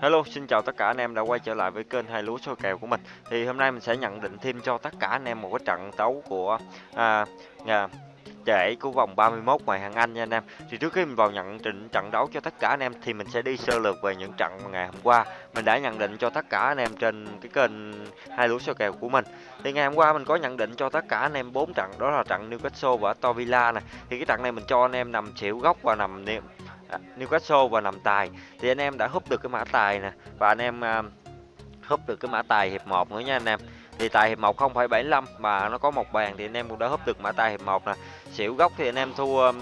Hello, xin chào tất cả anh em đã quay trở lại với kênh hai lúa soi kèo của mình. Thì hôm nay mình sẽ nhận định thêm cho tất cả anh em một cái trận đấu của à, à, trễ của vòng 31 ngoại hạng Anh nha anh em. Thì trước khi mình vào nhận định trận đấu cho tất cả anh em thì mình sẽ đi sơ lược về những trận ngày hôm qua mình đã nhận định cho tất cả anh em trên cái kênh hai lúa soi kèo của mình. Thì ngày hôm qua mình có nhận định cho tất cả anh em bốn trận đó là trận Newcastle và Aston Villa này. Thì cái trận này mình cho anh em nằm xỉu góc và nằm niệm Newcastle và nằm tài. Thì anh em đã húp được cái mã tài nè và anh em à, húp được cái mã tài hiệp 1 nữa nha anh em. Thì tài hiệp 1 0,75 mà nó có một bàn thì anh em cũng đã húp được mã tài hiệp 1 nè. Xỉu gốc thì anh em thua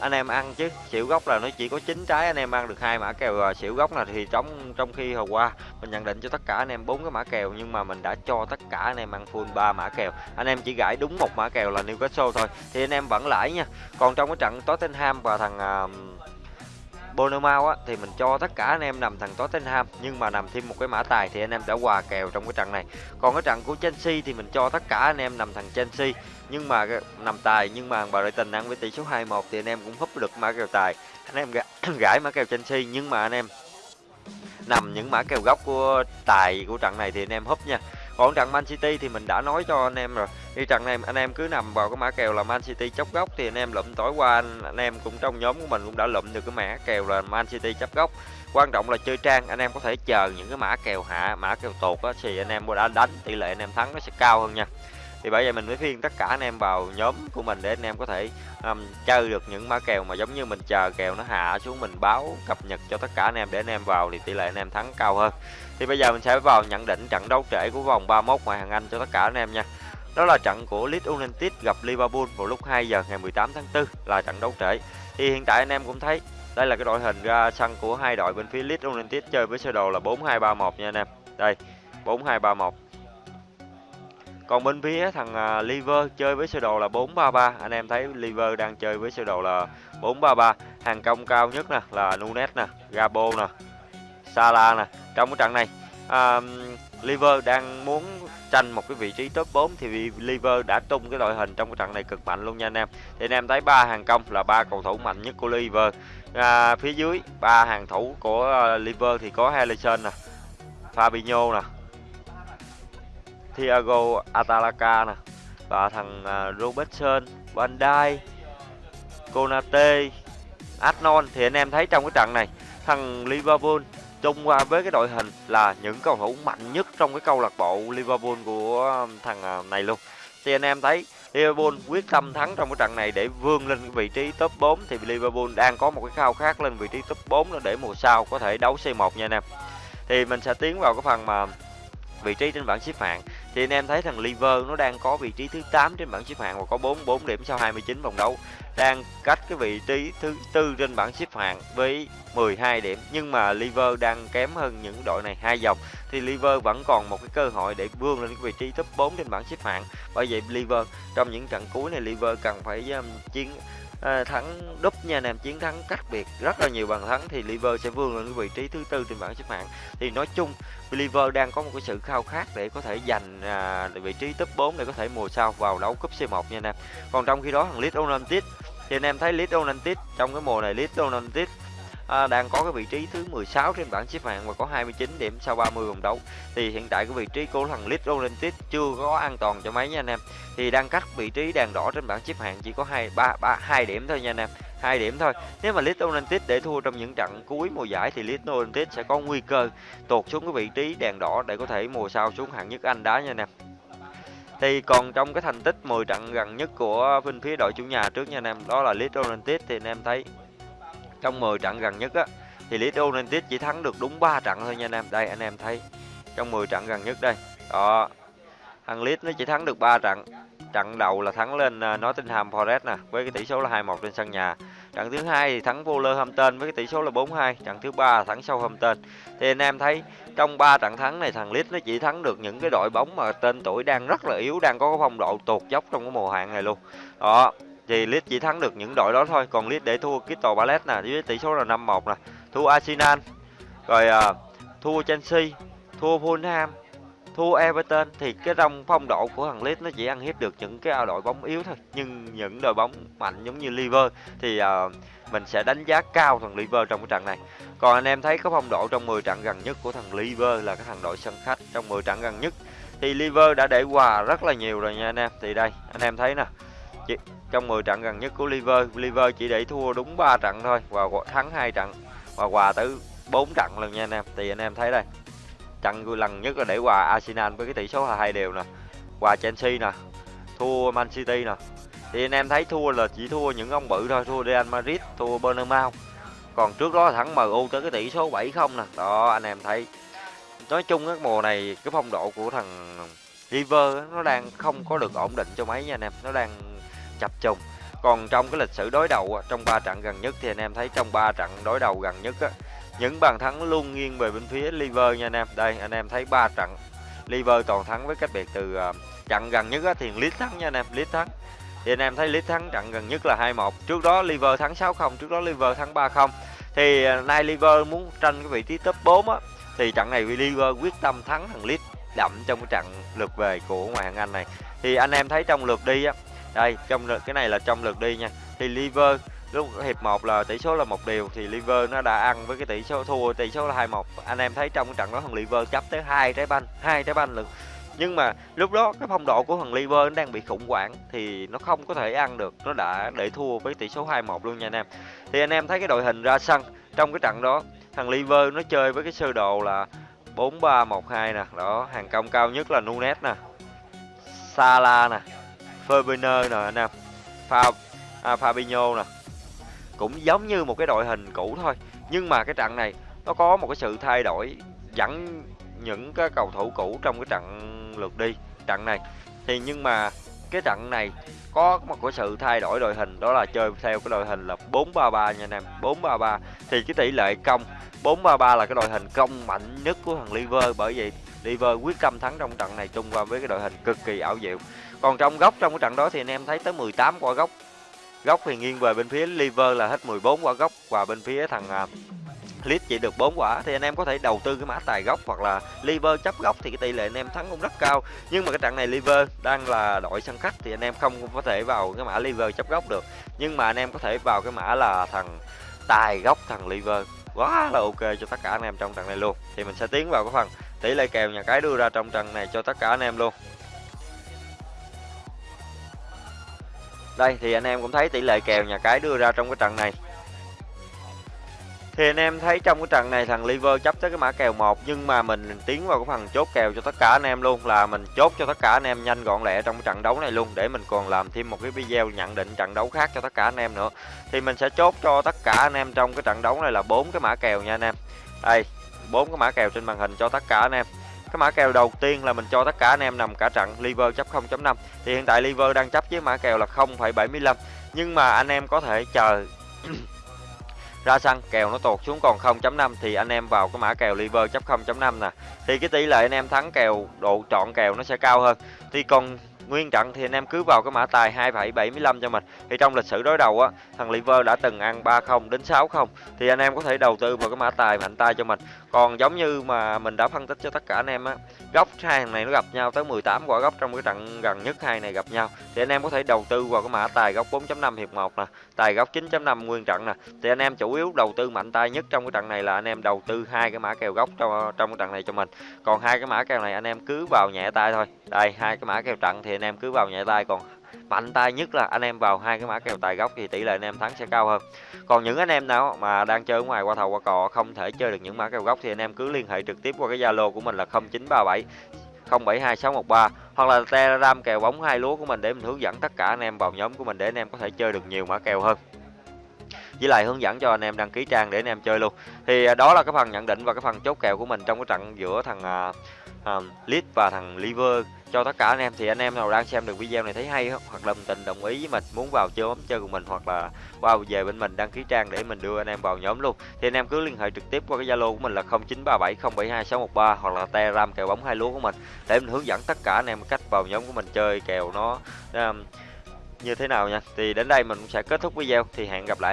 anh em ăn chứ xỉu gốc là nó chỉ có chín trái anh em ăn được hai mã kèo uh, xỉu gốc là thì trong trong khi hồi qua mình nhận định cho tất cả anh em bốn cái mã kèo nhưng mà mình đã cho tất cả anh em ăn full ba mã kèo. Anh em chỉ gãi đúng một mã kèo là Newcastle thôi thì anh em vẫn lãi nha. Còn trong cái trận Tottenham và thằng uh, Bournemouth á, thì mình cho tất cả anh em nằm thằng Tottenham, nhưng mà nằm thêm một cái mã tài thì anh em đã hòa kèo trong cái trận này. Còn cái trận của Chelsea thì mình cho tất cả anh em nằm thằng Chelsea, nhưng mà nằm tài nhưng mà bà Brighton ăn với tỷ số 21 thì anh em cũng húp được mã kèo tài. Anh em gãi mã kèo Chelsea, nhưng mà anh em nằm những mã kèo góc của tài của trận này thì anh em húp nha còn trận Man City thì mình đã nói cho anh em rồi. Đi trận này anh em cứ nằm vào cái mã kèo là Man City chốc góc thì anh em lụm tối qua anh, anh em cũng trong nhóm của mình cũng đã lụm được cái mã kèo là Man City chấp góc. Quan trọng là chơi trang anh em có thể chờ những cái mã kèo hạ mã kèo tột á thì anh em đã đánh tỷ lệ anh em thắng nó sẽ cao hơn nha thì bởi vậy mình mới phiên tất cả anh em vào nhóm của mình để anh em có thể um, chơi được những mã kèo mà giống như mình chờ kèo nó hạ xuống mình báo cập nhật cho tất cả anh em để anh em vào thì tỷ lệ anh em thắng cao hơn. Thì bây giờ mình sẽ vào nhận định trận đấu trễ của vòng 31 ngoại hạng Anh cho tất cả anh em nha. Đó là trận của Leeds United gặp Liverpool vào lúc 2 giờ ngày 18 tháng 4 là trận đấu trễ. Thì hiện tại anh em cũng thấy đây là cái đội hình ra sân của hai đội bên phía Leeds United chơi với sơ đồ là 4231 nha anh em. Đây 4231 còn bên phía thằng à, Liver chơi với sơ đồ là 433 anh em thấy Liver đang chơi với sơ đồ là 433 hàng công cao nhất nè là Nunes nè Gabo nè Salah nè. Trong cái trận này à, Liver đang muốn tranh một cái vị trí top 4 thì Liver đã tung cái đội hình trong cái trận này cực mạnh luôn nha anh em. Thì anh em thấy ba hàng công là ba cầu thủ mạnh nhất của Liver. À, phía dưới ba hàng thủ của à, Liver thì có Henderson nè Fabinho nè Thiago atalaka nè, và thằng à, Robertson Van Dijk Konate Adnon thì anh em thấy trong cái trận này, thằng Liverpool chung qua với cái đội hình là những cầu thủ mạnh nhất trong cái câu lạc bộ Liverpool của à, thằng à, này luôn. Thì anh em thấy Liverpool quyết tâm thắng trong cái trận này để vươn lên vị trí top 4 thì Liverpool đang có một cái khao khát lên vị trí top 4 để mùa sau có thể đấu C1 nha anh em. Thì mình sẽ tiến vào cái phần mà vị trí trên bảng xếp hạng thì anh em thấy thằng Liver nó đang có vị trí thứ 8 trên bảng xếp hạng và có 44 điểm sau 29 vòng đấu. Đang cách cái vị trí thứ tư trên bảng xếp hạng với 12 điểm. Nhưng mà Liver đang kém hơn những đội này hai vòng thì Liver vẫn còn một cái cơ hội để vươn lên cái vị trí top 4 trên bảng xếp hạng. Bởi vậy Liver trong những trận cuối này Liver cần phải um, chiến à, thắng đúp nha anh em chiến thắng cách biệt rất là nhiều bàn thắng thì Liver sẽ vươn lên cái vị trí thứ tư trên bảng xếp hạng. Thì nói chung Liver đang có một cái sự khao khát để có thể giành à, vị trí top 4 để có thể mùa sau vào đấu cúp C1 nha anh em còn trong khi đó thằng Leeds United thì anh em thấy Leeds United trong cái mùa này Leeds United à, đang có cái vị trí thứ 16 trên bảng xếp hạng và có 29 điểm sau 30 vòng đấu. Thì hiện tại cái vị trí của thằng Leeds United chưa có an toàn cho mấy nha anh em. Thì đang cách vị trí đèn đỏ trên bảng xếp hạng chỉ có hai ba ba hai điểm thôi nha anh em. Hai điểm thôi. Nếu mà Leeds United để thua trong những trận cuối mùa giải thì Leeds United sẽ có nguy cơ tụt xuống cái vị trí đèn đỏ để có thể mùa sau xuống hạng nhất Anh đá nha anh em. Thì còn trong cái thành tích 10 trận gần nhất của bên phía đội chủ nhà trước nha anh em đó là Leeds United thì anh em thấy trong 10 trận gần nhất á, thì Leeds United chỉ thắng được đúng 3 trận thôi nha anh em. Đây, anh em thấy, trong 10 trận gần nhất đây. Đó, thằng Leeds nó chỉ thắng được 3 trận. Trận đầu là thắng lên à, Nottingham Forest nè, với cái tỷ số là 2-1 trên sân nhà. Trận thứ hai thì thắng Wolverhampton với cái tỷ số là 4-2 trận thứ ba là thắng Southampton. Thì anh em thấy, trong 3 trận thắng này, thằng Leeds nó chỉ thắng được những cái đội bóng mà tên tuổi đang rất là yếu, đang có phong độ tụt dốc trong cái mùa hạn này luôn. Đó thì Leeds chỉ thắng được những đội đó thôi còn Leeds để thua Crystal Palace nè với tỷ số là 5-1 nè thua Arsenal rồi uh, thua Chelsea thua Fulham thua Everton thì cái rong phong độ của thằng Leeds nó chỉ ăn hiếp được những cái đội bóng yếu thôi nhưng những đội bóng mạnh giống như Liver thì uh, mình sẽ đánh giá cao thằng Liver trong cái trận này. Còn anh em thấy có phong độ trong 10 trận gần nhất của thằng Liver là cái thằng đội sân khách trong 10 trận gần nhất thì Liver đã để hòa rất là nhiều rồi nha anh em. Thì đây, anh em thấy nè. Chỉ, trong 10 trận gần nhất của Liver, Liver chỉ để thua đúng 3 trận thôi và thắng hai trận và hòa tới 4 trận lần nha anh em. Thì anh em thấy đây. Trận lần nhất là để hòa Arsenal với cái tỷ số là hai đều nè. Hòa Chelsea nè, thua Man City nè. Thì anh em thấy thua là chỉ thua những ông bự thôi, thua Real Madrid, thua Bernabeu Còn trước đó thắng MU tới cái tỷ số 7-0 nè. Đó anh em thấy. Nói chung cái mùa này cái phong độ của thằng River nó đang không có được ổn định cho mấy nha anh em, nó đang chập trùng. Còn trong cái lịch sử đối đầu trong 3 trận gần nhất thì anh em thấy trong 3 trận đối đầu gần nhất á, những bàn thắng luôn nghiêng về bên phía Liver nha anh em. Đây anh em thấy 3 trận Liver toàn thắng với cách biệt từ uh, trận gần nhất á, thì lít thắng nha anh em, lít thắng. Thì anh em thấy lít thắng trận gần nhất là 2-1. Trước đó Liver thắng 6-0, trước đó Liver thắng 3-0. Thì ờ, nay Liver muốn tranh cái vị trí top 4 á thì trận này Liver quyết tâm thắng thằng Leeds đậm trong cái trận lượt về của ngoại hạng Anh này. Thì anh em thấy trong lượt đi á, đây trong cái này là trong lượt đi nha. Thì Liver lúc hiệp 1 là tỷ số là một điều thì Liver nó đã ăn với cái tỷ số thua tỷ số là 2-1. Anh em thấy trong cái trận đó thằng Liver chấp tới hai trái banh, hai trái banh lượt. Nhưng mà lúc đó cái phong độ của thằng Liver nó đang bị khủng hoảng thì nó không có thể ăn được, nó đã để thua với tỷ số 2-1 luôn nha anh em. Thì anh em thấy cái đội hình ra sân trong cái trận đó, thằng Liver nó chơi với cái sơ đồ là 4-3-1-2 nè, đó, hàng công cao nhất là Nunes nè. Sala nè, Fabinho nè anh em. Fab, à, Fabinho nè, cũng giống như một cái đội hình cũ thôi. Nhưng mà cái trận này nó có một cái sự thay đổi dẫn những cái cầu thủ cũ trong cái trận lượt đi trận này. Thì nhưng mà cái trận này có một cái sự thay đổi đội hình đó là chơi theo cái đội hình là 4-3-3 nha anh em 4-3-3 thì cái tỷ lệ công 4-3-3 là cái đội hình công mạnh nhất của thằng Liver. Bởi vậy Liver quyết tâm thắng trong trận này chung qua với cái đội hình cực kỳ ảo diệu còn trong góc trong cái trận đó thì anh em thấy tới 18 quả góc. Góc thì nghiêng về bên phía liver là hết 14 quả góc và bên phía thằng uh, chỉ được 4 quả. Thì anh em có thể đầu tư cái mã tài góc hoặc là liver chấp góc thì cái tỷ lệ anh em thắng cũng rất cao. Nhưng mà cái trận này liver đang là đội sân khách thì anh em không có thể vào cái mã liver chấp góc được. Nhưng mà anh em có thể vào cái mã là thằng tài góc thằng liver. Quá là ok cho tất cả anh em trong trận này luôn. Thì mình sẽ tiến vào cái phần tỷ lệ kèo nhà cái đưa ra trong trận này cho tất cả anh em luôn. Đây thì anh em cũng thấy tỷ lệ kèo nhà cái đưa ra trong cái trận này. Thì anh em thấy trong cái trận này thằng Liver chấp tới cái mã kèo 1 nhưng mà mình tiến vào cái phần chốt kèo cho tất cả anh em luôn là mình chốt cho tất cả anh em nhanh gọn lẹ trong cái trận đấu này luôn để mình còn làm thêm một cái video nhận định trận đấu khác cho tất cả anh em nữa. Thì mình sẽ chốt cho tất cả anh em trong cái trận đấu này là bốn cái mã kèo nha anh em. Đây, bốn cái mã kèo trên màn hình cho tất cả anh em cái mã kèo đầu tiên là mình cho tất cả anh em nằm cả trận liver chấp 0.5 thì hiện tại liver đang chấp với mã kèo là 0,75 nhưng mà anh em có thể chờ ra sân kèo nó tụt xuống còn 0.5 thì anh em vào cái mã kèo liver chấp 0.5 nè. Thì cái tỷ lệ anh em thắng kèo độ chọn kèo nó sẽ cao hơn. Thì còn nguyên trận thì anh em cứ vào cái mã tài 2,75 cho mình. Thì trong lịch sử đối đầu á thằng liver đã từng ăn 30 đến 60 thì anh em có thể đầu tư vào cái mã tài mạnh tay cho mình. Còn giống như mà mình đã phân tích cho tất cả anh em á góc hai thằng này nó gặp nhau tới 18 quả góc trong cái trận gần nhất hai này gặp nhau. Thì anh em có thể đầu tư vào cái mã tài góc 4.5 hiệp 1 nè tài góc 9.5 nguyên trận nè. Thì anh em chủ yếu đầu tư mạnh tay nhất trong cái trận này là anh em đầu tư hai cái mã kèo góc trong trong cái trận này cho mình. Còn hai cái mã kèo này anh em cứ vào nhẹ tay thôi. Đây, hai cái mã kèo trận thì anh em cứ vào nhẹ tay. Còn mạnh tay nhất là anh em vào hai cái mã kèo tài góc thì tỷ lệ anh em thắng sẽ cao hơn. Còn những anh em nào mà đang chơi ở ngoài qua thầu qua cò không thể chơi được những mã kèo góc thì anh em cứ liên hệ trực tiếp qua cái zalo của mình là 0937 072613 hoặc là telegram kèo bóng hai lúa của mình để mình hướng dẫn tất cả anh em, vào nhóm của mình để anh em có thể chơi được nhiều mã kèo hơn. Với lại hướng dẫn cho anh em đăng ký trang để anh em chơi luôn. Thì à, đó là cái phần nhận định và cái phần chốt kèo của mình trong cái trận giữa thằng à, um, Leeds và thằng Liver cho tất cả anh em thì anh em nào đang xem được video này thấy hay không hoặc là tình đồng ý với mình muốn vào chơi bóng chơi cùng mình hoặc là qua wow, về bên mình đăng ký trang để mình đưa anh em vào nhóm luôn thì anh em cứ liên hệ trực tiếp qua cái zalo của mình là 0937072613 hoặc là telegram kèo bóng hai lúa của mình để mình hướng dẫn tất cả anh em cách vào nhóm của mình chơi kèo nó um, như thế nào nha. Thì đến đây mình cũng sẽ kết thúc video thì hẹn gặp lại.